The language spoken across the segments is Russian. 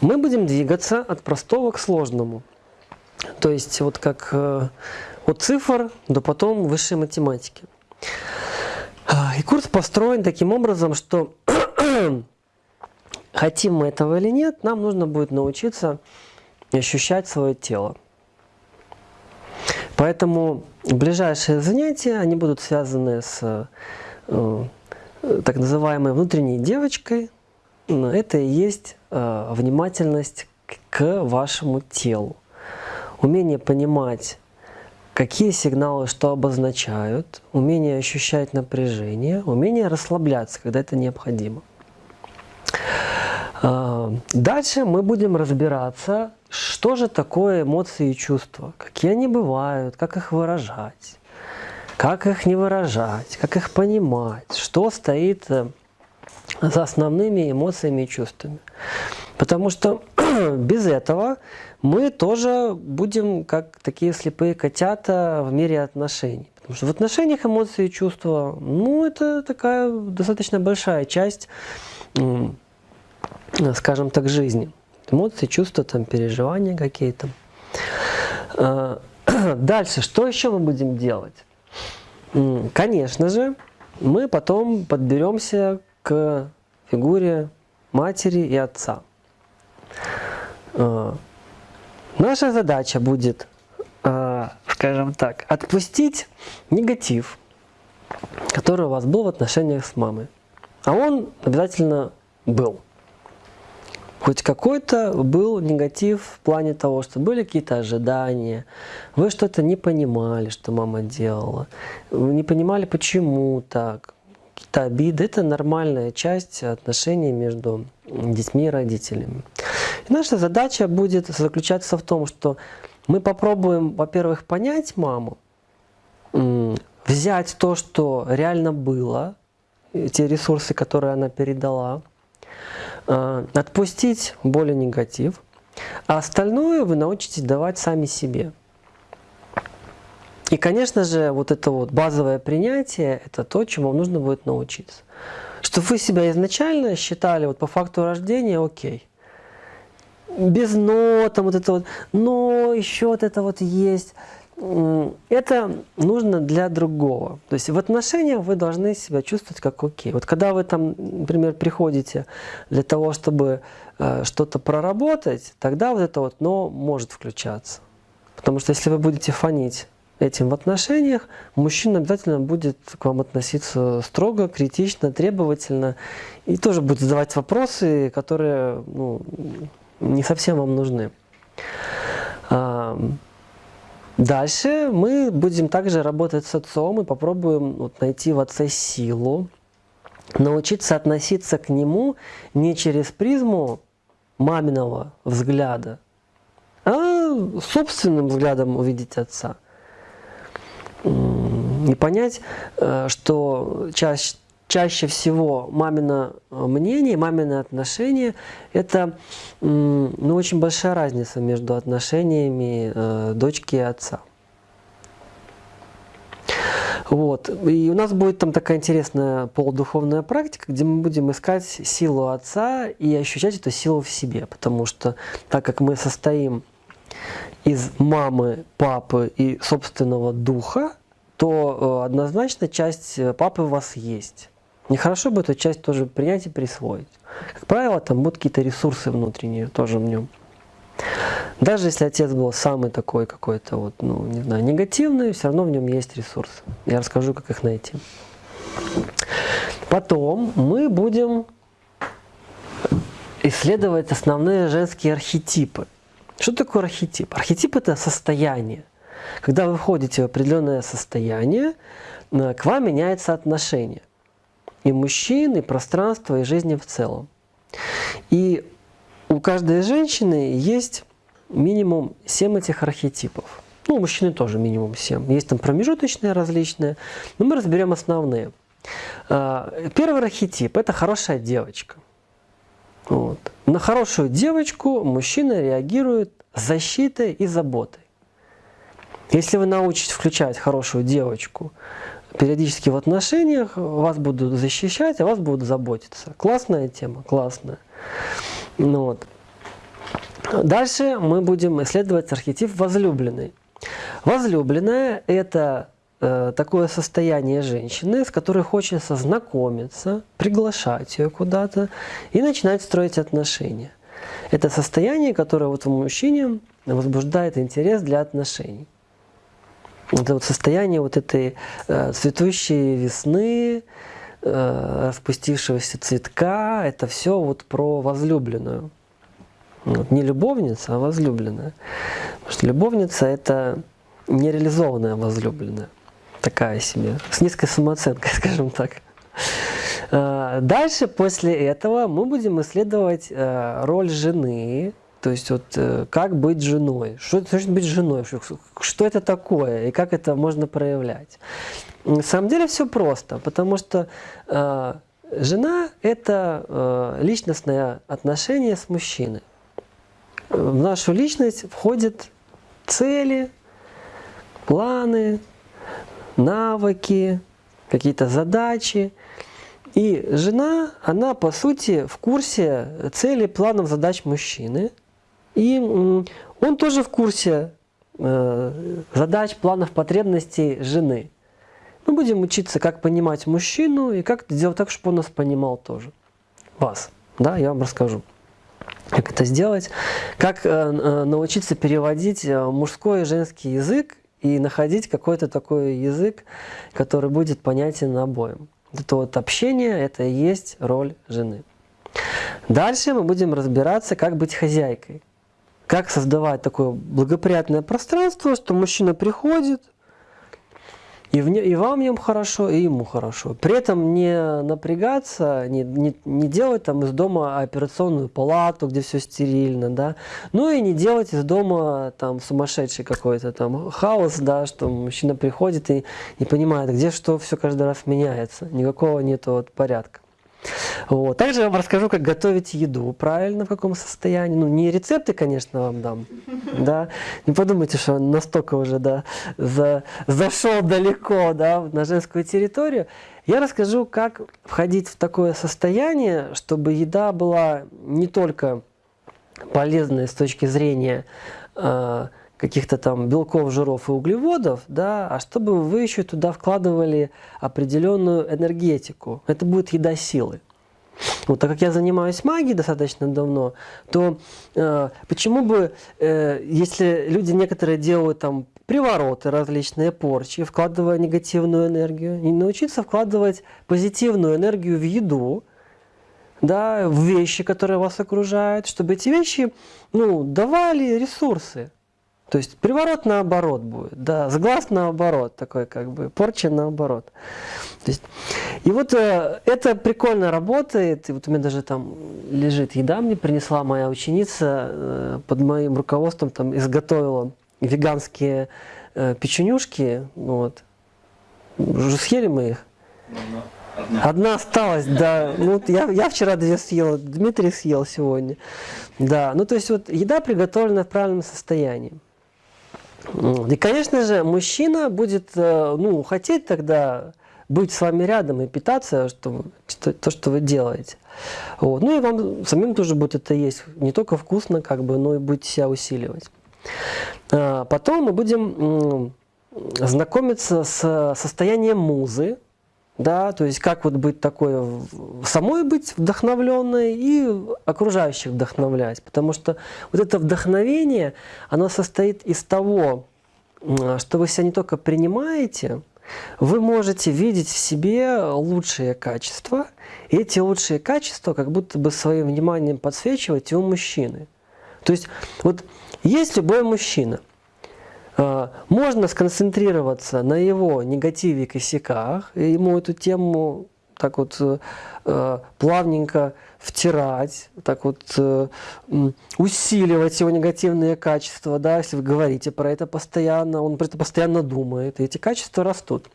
мы будем двигаться от простого к сложному. То есть вот как от цифр до потом высшей математики. И курс построен таким образом, что хотим мы этого или нет, нам нужно будет научиться ощущать свое тело. Поэтому ближайшие занятия, они будут связаны с э, так называемой внутренней девочкой. Это и есть э, внимательность к вашему телу. Умение понимать, какие сигналы что обозначают, умение ощущать напряжение, умение расслабляться, когда это необходимо. А, дальше мы будем разбираться, что же такое эмоции и чувства, какие они бывают, как их выражать, как их не выражать, как их понимать, что стоит э, за основными эмоциями и чувствами. Потому что без этого мы тоже будем как такие слепые котята в мире отношений. Потому что в отношениях эмоции и чувства, ну, это такая достаточно большая часть скажем так, жизни. Эмоции, чувства, там, переживания какие-то. А, дальше, что еще мы будем делать? Конечно же, мы потом подберемся к фигуре матери и отца. А, наша задача будет, а, скажем так, отпустить негатив, который у вас был в отношениях с мамой. А он обязательно был хоть какой-то был негатив в плане того, что были какие-то ожидания, вы что-то не понимали, что мама делала, вы не понимали, почему так, какие-то обиды. Это нормальная часть отношений между детьми и родителями. И наша задача будет заключаться в том, что мы попробуем, во-первых, понять маму, взять то, что реально было, те ресурсы, которые она передала, Э, отпустить боль и негатив, а остальное вы научитесь давать сами себе. И, конечно же, вот это вот базовое принятие – это то, чему нужно будет научиться. Чтобы вы себя изначально считали вот по факту рождения окей. Без «но», там вот это вот «но», еще вот это вот есть – это нужно для другого. То есть в отношениях вы должны себя чувствовать как окей. Вот когда вы там, например, приходите для того, чтобы э, что-то проработать, тогда вот это вот «но» может включаться. Потому что если вы будете фонить этим в отношениях, мужчина обязательно будет к вам относиться строго, критично, требовательно и тоже будет задавать вопросы, которые ну, не совсем вам нужны. Дальше мы будем также работать с отцом и попробуем вот, найти в отце силу, научиться относиться к нему не через призму маминого взгляда, а собственным взглядом увидеть отца. И понять, э, что чаще, чаще всего мамино мнение, мамино отношение – это ну, очень большая разница между отношениями э, дочки и отца. Вот. И у нас будет там такая интересная полудуховная практика, где мы будем искать силу отца и ощущать эту силу в себе. Потому что так как мы состоим из мамы, папы и собственного духа, то э, однозначно часть папы у вас есть. Нехорошо бы эту часть тоже принять и присвоить. Как правило, там будут какие-то ресурсы внутренние тоже в нем. Даже если отец был самый такой какой-то вот, ну, не знаю, негативный, все равно в нем есть ресурсы. Я расскажу, как их найти. Потом мы будем исследовать основные женские архетипы. Что такое архетип? Архетип – это состояние. Когда вы входите в определенное состояние, э, к вам меняется отношение и мужчин, и пространства, и жизни в целом. И у каждой женщины есть минимум 7 этих архетипов. Ну, у мужчины тоже минимум 7. Есть там промежуточные различные, но мы разберем основные. А, первый архетип – это хорошая девочка. Вот. На хорошую девочку мужчина реагирует защитой и заботой. Если вы научитесь включать хорошую девочку периодически в отношениях, вас будут защищать, а вас будут заботиться. Классная тема, классная. Ну, вот. Дальше мы будем исследовать архетип возлюбленной. Возлюбленная – это э, такое состояние женщины, с которой хочется знакомиться, приглашать ее куда-то и начинать строить отношения. Это состояние, которое вот в мужчине возбуждает интерес для отношений. Это вот состояние вот этой э, цветущей весны, э, распустившегося цветка, это все вот про возлюбленную. Вот, не любовница, а возлюбленная. Потому что любовница – это нереализованная возлюбленная. Такая себе, с низкой самооценкой, скажем так. А, дальше, после этого, мы будем исследовать э, роль жены, то есть вот э, как быть женой, что это значит быть женой, что это такое и как это можно проявлять. На самом деле все просто, потому что э, жена – это личностное отношение с мужчиной в нашу личность входят цели, планы, навыки, какие-то задачи. И жена, она по сути в курсе целей, планов, задач мужчины. И он тоже в курсе э, задач, планов, потребностей жены. Мы будем учиться, как понимать мужчину и как сделать так, чтобы он нас понимал тоже. Вас. Да, я вам расскажу как это сделать, как э, э, научиться переводить мужской и женский язык и находить какой-то такой язык, который будет понятен обоим. Это вот общение, это и есть роль жены. Дальше мы будем разбираться, как быть хозяйкой. Как создавать такое благоприятное пространство, что мужчина приходит, и, в не, и вам в хорошо, и ему хорошо. При этом не напрягаться, не, не, не делать там из дома операционную палату, где все стерильно, да. Ну и не делать из дома там сумасшедший какой-то там хаос, да, что мужчина приходит и не понимает, где что все каждый раз меняется. Никакого нету вот порядка. Вот. Также я вам расскажу, как готовить еду правильно, в каком состоянии. Ну, не рецепты, конечно, вам дам. Да? Не подумайте, что настолько уже да, за, зашел далеко да, на женскую территорию. Я расскажу, как входить в такое состояние, чтобы еда была не только полезной с точки зрения э, каких-то там белков, жиров и углеводов, да, а чтобы вы еще туда вкладывали определенную энергетику. Это будет еда силы. Вот так как я занимаюсь магией достаточно давно, то э, почему бы, э, если люди некоторые делают там привороты различные, порчи, вкладывая негативную энергию, не научиться вкладывать позитивную энергию в еду, да, в вещи, которые вас окружают, чтобы эти вещи ну, давали ресурсы. То есть приворот наоборот будет, да, сглаз наоборот, такой как бы, порча наоборот. То есть, и вот э, это прикольно работает, и вот у меня даже там лежит еда, мне принесла моя ученица, э, под моим руководством там изготовила веганские э, печенюшки, вот. Уже съели мы их? Одна. Одна осталась, да. Ну, я, я вчера две съел, Дмитрий съел сегодня. Да, ну то есть вот еда приготовлена в правильном состоянии. И, конечно же, мужчина будет э, ну, хотеть тогда быть с вами рядом и питаться, что, что, то, что вы делаете. Вот. Ну и вам самим тоже будет это есть не только вкусно, как бы, но и будете себя усиливать. А, потом мы будем знакомиться с состоянием музы, да, то есть как вот быть такой, самой быть вдохновленной и окружающих вдохновлять, потому что вот это вдохновение, оно состоит из того, что вы себя не только принимаете, вы можете видеть в себе лучшие качества, и эти лучшие качества как будто бы своим вниманием подсвечивать у мужчины. То есть вот есть любой мужчина – можно сконцентрироваться на его негативе и косяках, и ему эту тему так вот э, плавненько втирать, так вот э, усиливать его негативные качества, да, если вы говорите про это постоянно, он про это постоянно думает, и эти качества растут.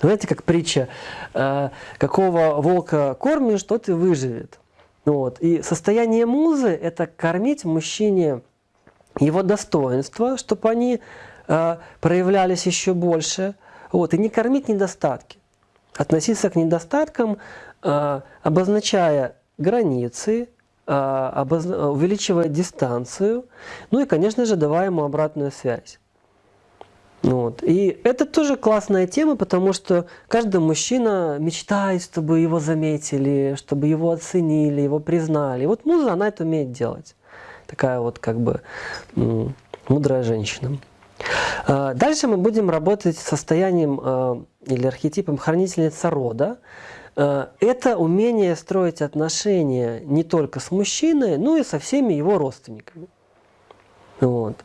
Знаете, как притча, э, какого волка кормишь, тот и выживет. Вот. И состояние музы – это кормить мужчине его достоинства, чтобы они Э, проявлялись еще больше. Вот, и не кормить недостатки. Относиться к недостаткам, э, обозначая границы, увеличивая дистанцию, ну и, конечно же, давая ему обратную связь. Вот. И это тоже классная тема, потому что каждый мужчина мечтает, чтобы его заметили, чтобы его оценили, его признали. И вот муза, она это умеет делать. Такая вот как бы мудрая женщина. А, дальше мы будем работать состоянием а, или архетипом хранительница рода. А, это умение строить отношения не только с мужчиной, но и со всеми его родственниками. Вот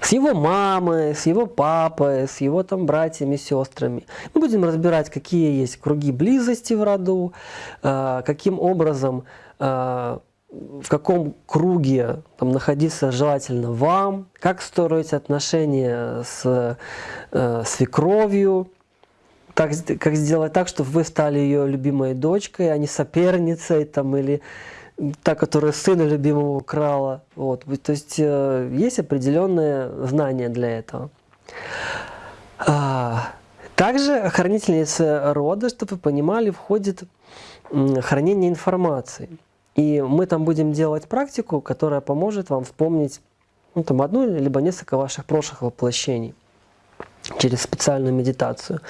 с его мамой, с его папой, с его там братьями, сестрами. Мы будем разбирать, какие есть круги близости в роду, э, каким образом, э, в каком круге там, находиться желательно вам, как строить отношения с э, свекровью, как, как сделать так, чтобы вы стали ее любимой дочкой, а не соперницей там, или та, которая сына любимого украла. Вот. То есть э, есть определенные знания для этого. А, также хранительница рода, чтобы вы понимали, входит хранение информации. И мы там будем делать практику, которая поможет вам вспомнить ну, там, одну либо несколько ваших прошлых воплощений через специальную медитацию.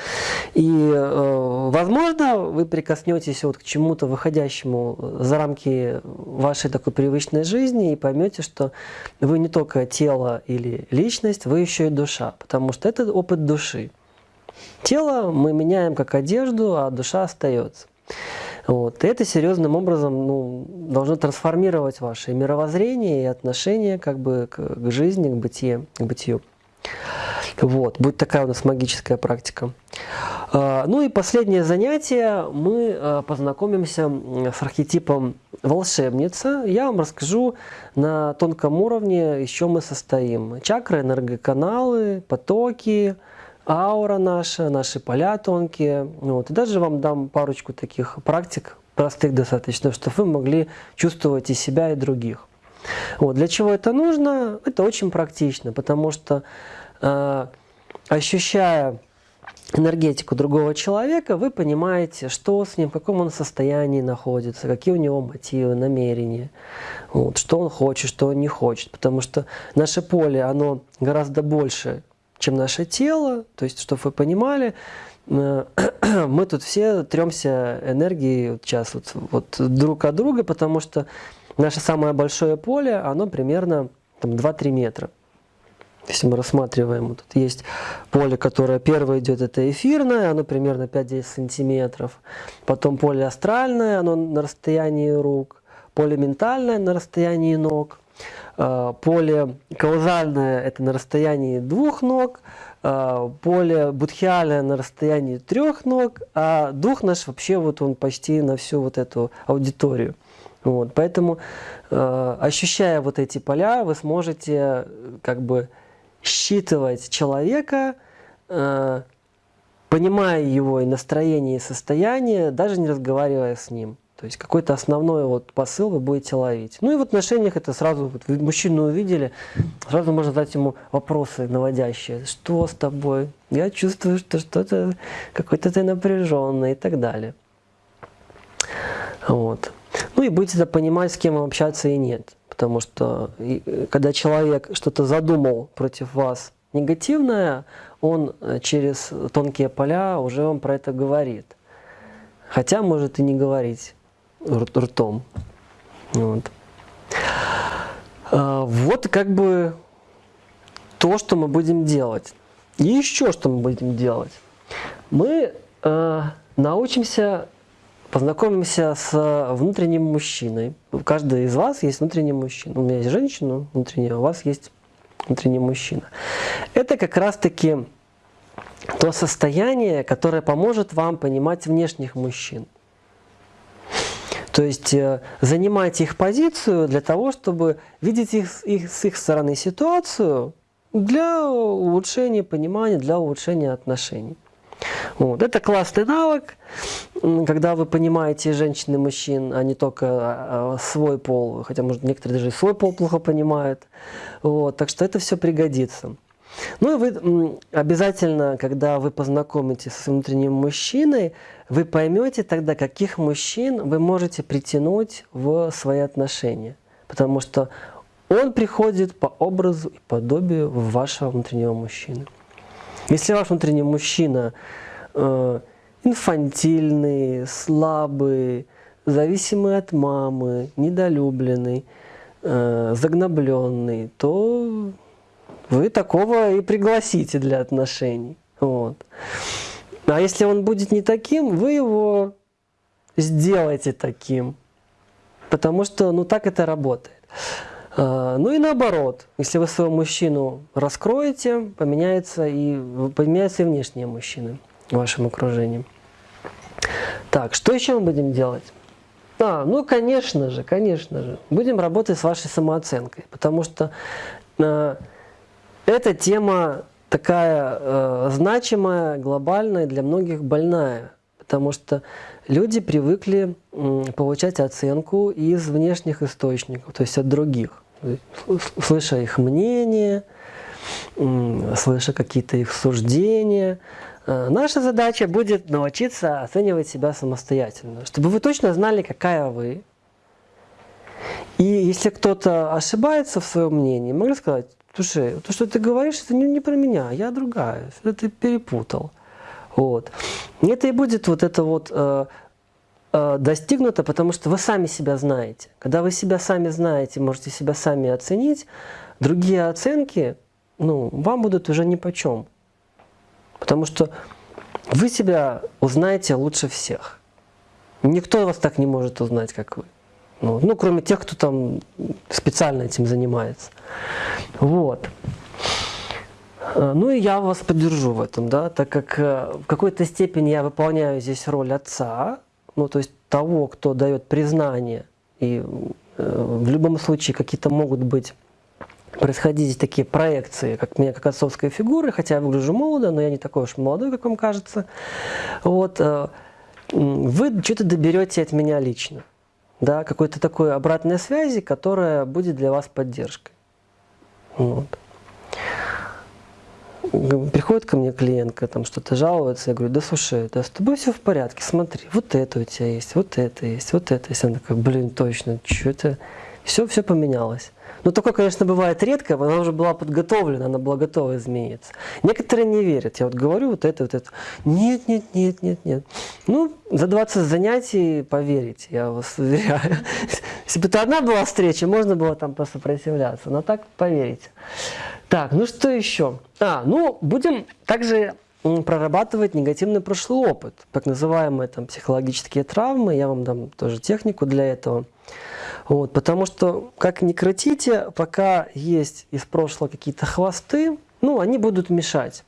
И, э, возможно, вы прикоснетесь вот к чему-то выходящему за рамки вашей такой привычной жизни и поймете, что вы не только тело или личность, вы еще и душа, потому что это опыт души. Тело мы меняем как одежду, а душа остается. Вот. И это серьезным образом ну, должно трансформировать ваше мировоззрение и отношение как бы, к, к жизни, к, бытие, к бытию. Вот, будет такая у нас магическая практика. А, ну и последнее занятие, мы а, познакомимся с архетипом волшебница. Я вам расскажу на тонком уровне, из чего мы состоим. Чакры, энергоканалы, потоки, аура наша, наши поля тонкие. Вот. И даже вам дам парочку таких практик, простых достаточно, чтобы вы могли чувствовать и себя, и других. Вот. Для чего это нужно? Это очень практично, потому что Э, ощущая энергетику другого человека, вы понимаете, что с ним, в каком он состоянии находится, какие у него мотивы, намерения, вот, что он хочет, что он не хочет. Потому что наше поле, оно гораздо больше, чем наше тело. То есть, чтобы вы понимали, э, мы тут все тремся энергией вот сейчас вот, вот друг от друга, потому что наше самое большое поле, оно примерно 2-3 метра. Если мы рассматриваем, вот тут есть поле, которое первое идет, это эфирное, оно примерно 5-10 сантиметров. Потом поле астральное, оно на расстоянии рук. Поле ментальное на расстоянии ног. А, поле каузальное – это на расстоянии двух ног. А, поле будхиальное на расстоянии трех ног. А дух наш вообще вот он почти на всю вот эту аудиторию. Вот, поэтому, э, ощущая вот эти поля, вы сможете как бы считывать человека, э, понимая его и настроение, и состояние, даже не разговаривая с ним. То есть какой-то основной вот посыл вы будете ловить. Ну и в отношениях это сразу, вот вы мужчину увидели, сразу можно задать ему вопросы наводящие. Что с тобой? Я чувствую, что что-то, какой-то ты напряженный и так далее. Вот. Ну и будете понимать, с кем общаться и нет. Потому что э, когда человек что-то задумал против вас негативное, он э, через тонкие поля уже вам про это говорит. Хотя может и не говорить ртом. Вот. А, вот как бы то, что мы будем делать. И еще что мы будем делать. Мы э, научимся познакомимся с внутренним мужчиной. У каждого из вас есть внутренний мужчина. У меня есть женщина внутренняя, у вас есть внутренний мужчина. Это как раз-таки то состояние, которое поможет вам понимать внешних мужчин. То есть э, занимайте их позицию для того, чтобы видеть их, их, с их стороны ситуацию для улучшения понимания, для улучшения отношений. Вот. Это классный навык, когда вы понимаете женщин и мужчин, а не только а, а, свой пол, хотя, может, некоторые даже и свой пол плохо понимают. Вот. Так что это все пригодится. Ну и вы обязательно, когда вы познакомитесь с внутренним мужчиной, вы поймете тогда, каких мужчин вы можете притянуть в свои отношения. Потому что он приходит по образу и подобию вашего внутреннего мужчины. Если ваш внутренний мужчина э, инфантильный, слабый, зависимый от мамы, недолюбленный, э, загнобленный, то вы такого и пригласите для отношений. Вот. А если он будет не таким, вы его сделайте таким. Потому что ну так это работает. А, ну и наоборот, если вы своего мужчину раскроете, поменяется и, поменяются и внешние мужчины в вашем окружении. Так, что еще мы будем делать? А, ну конечно же, конечно же, будем работать с вашей самооценкой, потому что э, эта тема такая э, значимая, глобальная, для многих больная. Потому что люди привыкли э, получать оценку из внешних источников, то есть от других. Слыша их мнение, э, слыша какие-то их суждения. Э, наша задача будет научиться оценивать себя самостоятельно, чтобы вы точно знали, какая вы. И если кто-то ошибается в своем мнении, могли сказать, Слушай, то, что ты говоришь, это не, не про меня, я другая, это ты перепутал. Вот. И это и будет вот это вот э, э, достигнуто, потому что вы сами себя знаете. Когда вы себя сами знаете, можете себя сами оценить, другие оценки ну, вам будут уже ни по чем. Потому что вы себя узнаете лучше всех. Никто вас так не может узнать, как вы. Ну, ну, кроме тех, кто там специально этим занимается. Вот. Э, ну и я вас поддержу в этом, да, так как э, в какой-то степени я выполняю здесь роль отца, ну то есть того, кто дает признание. И э, в любом случае какие-то могут быть происходить такие проекции, как меня как отцовской фигуры, хотя я выгляжу молодо, но я не такой уж молодой, как вам кажется. Вот, вы что-то доберете от меня лично да, какой-то такой обратной связи, которая будет для вас поддержкой. Вот. Приходит ко мне клиентка, там что-то жалуется, я говорю, да слушай, да с тобой все в порядке, смотри, вот это у тебя есть, вот это есть, вот это есть. Она такая, блин, точно, что это, все, все поменялось. Ну, такое, конечно, бывает редко, она уже была подготовлена, она была готова измениться. Некоторые не верят. Я вот говорю вот это, вот это. Нет, нет, нет, нет, нет. Ну, за 20 занятий поверите, я вас уверяю. Если бы это одна была встреча, можно было там посопротивляться. Но так поверите. Так, ну что еще? А, ну, будем также прорабатывать негативный прошлый опыт, так называемые там психологические травмы. Я вам дам тоже технику для этого. Вот, потому что, как ни крутите, пока есть из прошлого какие-то хвосты, ну, они будут мешать.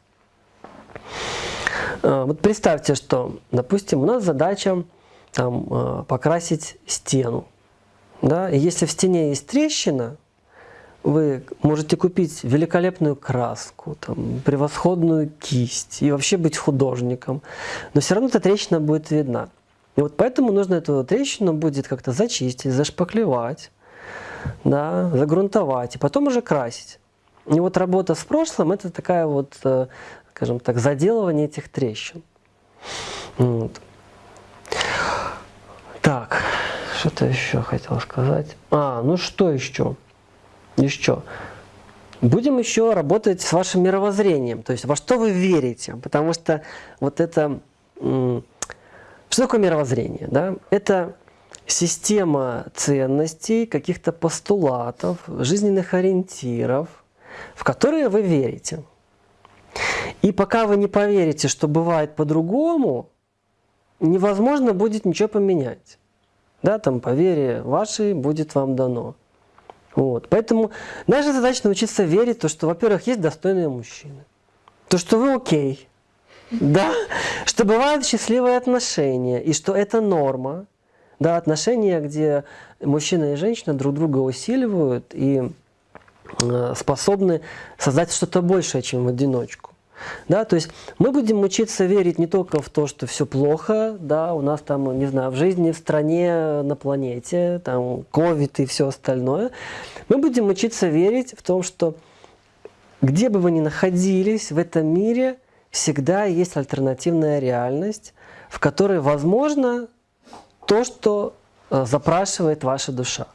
А, вот представьте, что, допустим, у нас задача там, а, покрасить стену. Да? И если в стене есть трещина, вы можете купить великолепную краску, там, превосходную кисть и вообще быть художником, но все равно эта трещина будет видна. И вот поэтому нужно эту трещину будет как-то зачистить, зашпаклевать, да, загрунтовать, и потом уже красить. И вот работа с прошлым – это такая вот, э, скажем так, заделывание этих трещин. Вот. Так, что-то еще хотел сказать. А, ну что еще? Еще. Будем еще работать с вашим мировоззрением, то есть во что вы верите, потому что вот это что такое мировоззрение? Да? Это система ценностей, каких-то постулатов, жизненных ориентиров, в которые вы верите. И пока вы не поверите, что бывает по-другому, невозможно будет ничего поменять. Да, там по вере вашей будет вам дано. Вот. Поэтому наша задача научиться верить, то, что, во-первых, есть достойные мужчины. То, что вы окей, да, что бывают счастливые отношения, и что это норма. Да, отношения, где мужчина и женщина друг друга усиливают и э, способны создать что-то большее, чем в одиночку. Да, то есть мы будем учиться верить не только в то, что все плохо, да, у нас там, не знаю, в жизни, в стране, на планете, там, ковид и все остальное. Мы будем учиться верить в том, что где бы вы ни находились в этом мире – всегда есть альтернативная реальность, в которой возможно то, что э, запрашивает ваша душа.